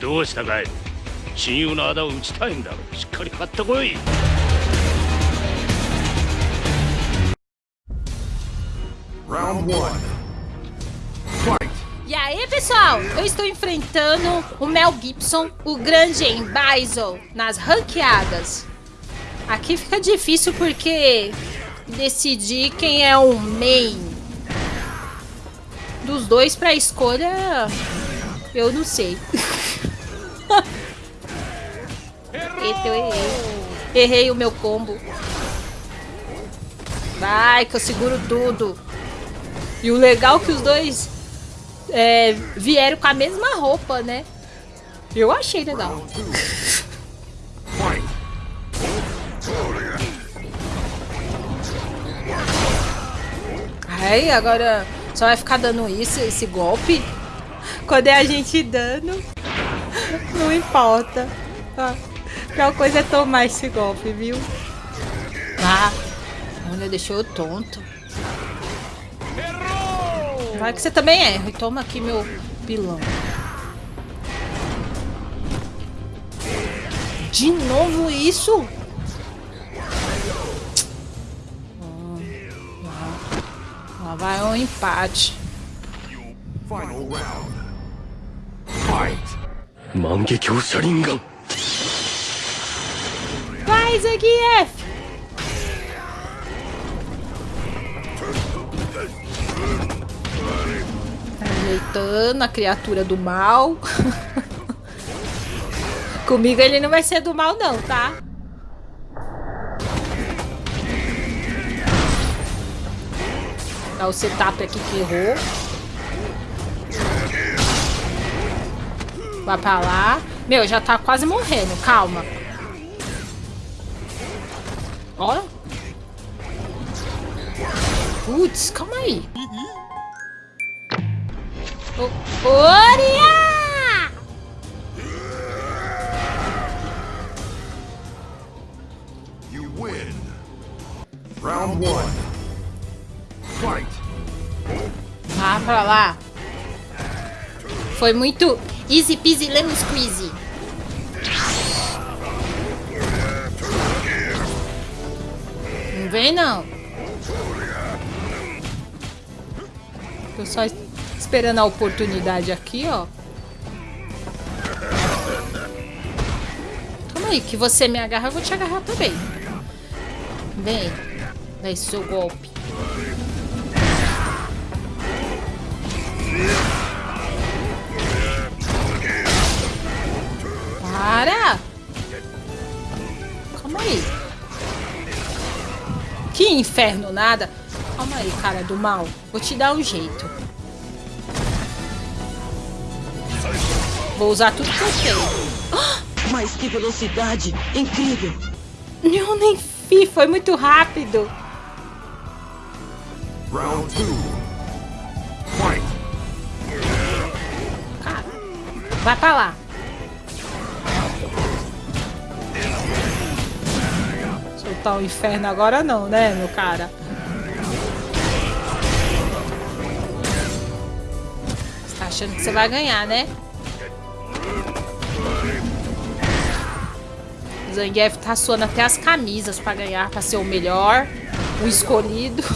どうしたかい親友の仇を討ちたいんだろしっかりかかってこい Round one. Fight. E aí, pessoal? Eu estou enfrentando o Mel Gibson, o grande em Bison, nas ranqueadas. Aqui fica difícil porque decidir quem é o main dos dois para escolha, eu não sei. Eita, eu errei. Errei o meu combo. Vai, que eu seguro tudo. E o legal é que os dois é, vieram com a mesma roupa, né? Eu achei legal. Aí, agora só vai ficar dando isso, esse golpe. Quando é a gente dando, não importa. A pior coisa é tomar esse golpe, viu? Ah, olha, deixou eu tonto. Vai que você também erra. E toma aqui meu pilão. De novo isso? Lá vai um empate. Final round. Fight. 万华镜车轮眼 Vai, Zangief! Ajeitando a criatura do mal. Comigo ele não vai ser do mal não, tá? Dá o setup aqui que errou. Vai pra lá. Meu, já tá quase morrendo. Calma. Ó. Putz, calma aí. Ô, Oria! You win. Round one. Fight. Vá pra lá. Foi muito easy peasy lemon squeezy. Não vem não. Tô só es- esperando a oportunidade aqui, ó. Calma aí, que você me agarra, eu vou te agarrar também. Vem. Dá esse seu golpe. Para! Calma aí. Que inferno nada. Calma aí, cara do mal. Vou te dar um jeito. Vou usar tudo que eu tenho. Mas que velocidade! Incrível! Eu nem vi, foi muito rápido. Round two. Fight. Cara, vai pra lá. Soltar o inferno agora não, né, meu cara? Você tá achando que você vai ganhar, né? O Zangief tá suando até as camisas pra ganhar, pra ser o melhor, o escolhido.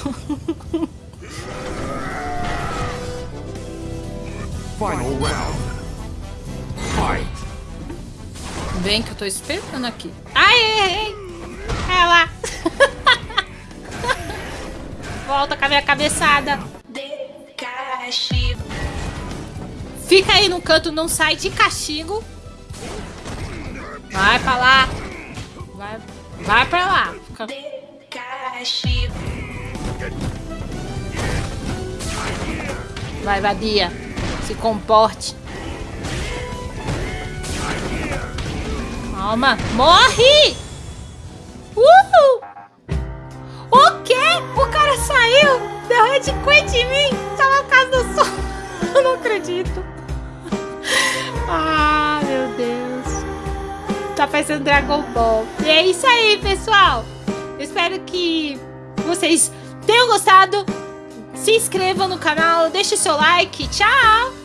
Final round. Fight. Vem que eu tô esperando aqui. Ai, errei! É lá! Volta com a minha cabeçada. Fica aí no canto, não sai de castigo. Vai pra lá. Vai, vai pra lá. Fica- Vai, vadia. Se comporte. Calma. Morre! Ah, meu Deus! Tá parecendo Dragon Ball. E é isso aí, pessoal! Espero que vocês tenham gostado. Se inscrevam no canal, deixe seu like. Tchau!